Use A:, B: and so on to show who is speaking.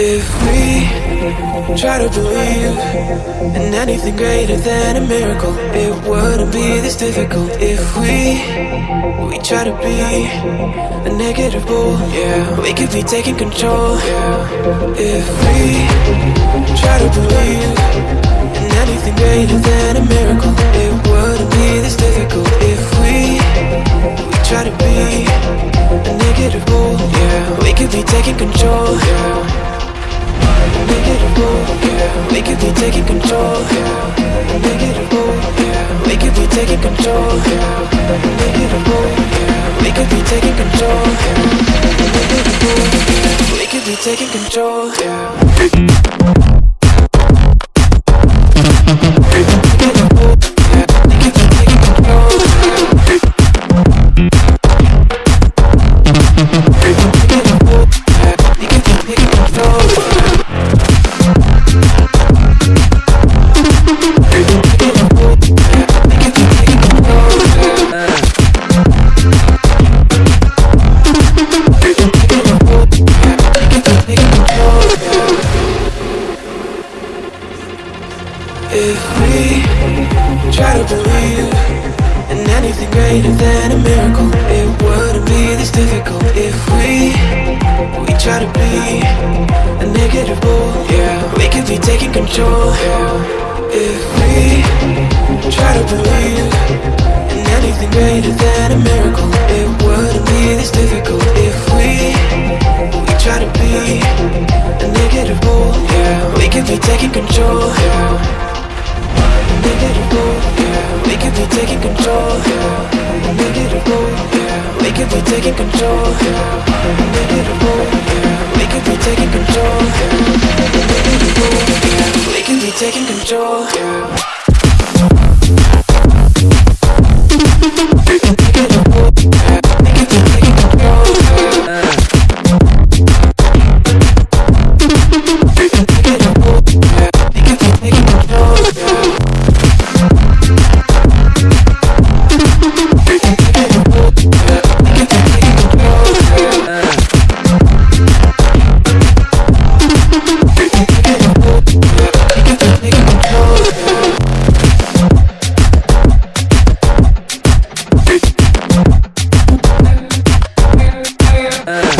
A: If we try to believe in anything greater than a miracle, it wouldn't be this difficult. If we we try to be a negative bull, yeah, we could be taking control. Yeah. If we try to believe We could be taking control. Yeah. Negative bull, yeah. We could be taking control. Yeah. Negative bull, yeah. We could be taking control. Negative bull, yeah. We could be taking control. If we try to believe in anything greater than a miracle, it wouldn't be this difficult. If we we try to be a negative bull, yeah, we could be taking control. Yeah. If we try to believe in anything greater than a miracle, it wouldn't be this difficult. If we we try to be a negative bull, yeah, we could be taking control. Yeah. Taking control, yeah. Negative bull, yeah. We could be taking control, yeah. Negative bull, yeah. We could be taking control, yeah. Negative bull, yeah. We could be taking control. Uh.